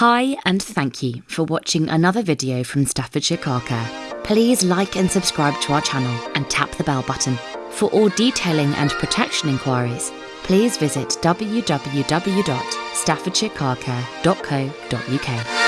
Hi, and thank you for watching another video from Staffordshire Car Care. Please like and subscribe to our channel and tap the bell button. For all detailing and protection inquiries, please visit www.staffordshirecarcare.co.uk.